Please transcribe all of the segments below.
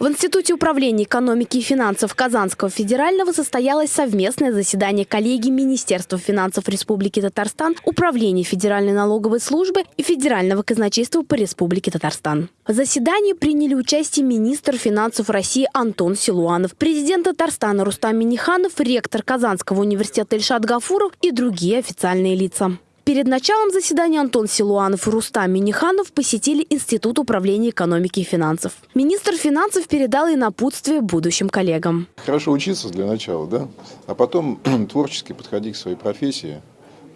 В Институте управления экономики и финансов Казанского федерального состоялось совместное заседание коллегии Министерства финансов Республики Татарстан, Управления Федеральной налоговой службы и Федерального казначейства по Республике Татарстан. В заседании приняли участие министр финансов России Антон Силуанов, президент Татарстана Рустам Миниханов, ректор Казанского университета Ильшат Гафуров и другие официальные лица. Перед началом заседания Антон Силуанов и Рустам Миниханов посетили Институт управления экономики и финансов. Министр финансов передал и напутствие будущим коллегам. Хорошо учиться для начала, да? А потом творчески подходить к своей профессии,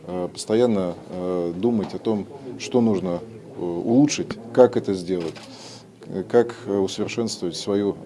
э, постоянно э, думать о том, что нужно э, улучшить, как это сделать как усовершенствовать свою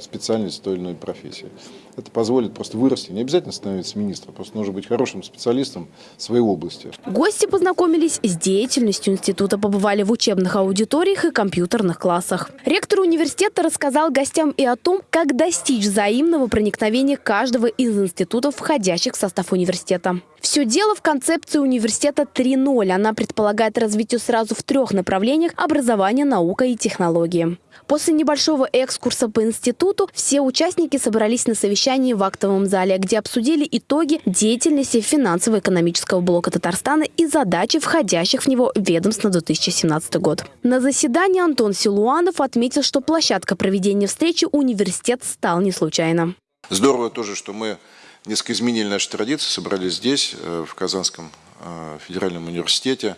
специальность в той или иной профессии. Это позволит просто вырасти. Не обязательно становиться министром, просто нужно быть хорошим специалистом в своей области. Гости познакомились с деятельностью института, побывали в учебных аудиториях и компьютерных классах. Ректор университета рассказал гостям и о том, как достичь взаимного проникновения каждого из институтов, входящих в состав университета. Все дело в концепции университета 3.0. Она предполагает развитие сразу в трех направлениях – образование, наука и технологии. После небольшого экскурса по институту все участники собрались на совещании в актовом зале, где обсудили итоги деятельности финансово-экономического блока Татарстана и задачи входящих в него ведомств на 2017 год. На заседании Антон Силуанов отметил, что площадка проведения встречи университет стал не случайно. Здорово тоже, что мы несколько изменили наши традиции, собрались здесь, э, в Казанском э, федеральном университете.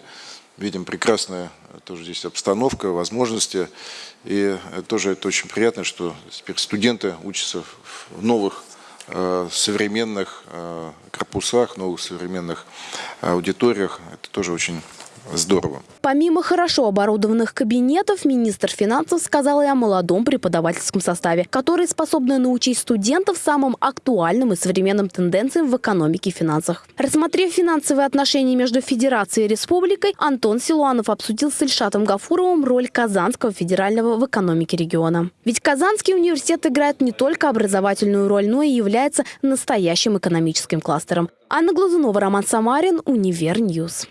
Видим прекрасная тоже здесь обстановка, возможности. И тоже это очень приятно, что теперь студенты учатся в новых э, современных корпусах, новых современных аудиториях. Это тоже очень здорово. Помимо хорошо оборудованных кабинетов, министр финансов сказал и о молодом преподавательском составе, который способны научить студентов самым актуальным и современным тенденциям в экономике и финансах. Рассмотрев финансовые отношения между Федерацией и Республикой, Антон Силуанов обсудил с Ильшатом Гафуровым роль Казанского федерального в экономике региона. Ведь Казанский университет играет не только образовательную роль, но и является настоящим экономическим кластером. Анна Глазунова, Роман Самарин, Univer News.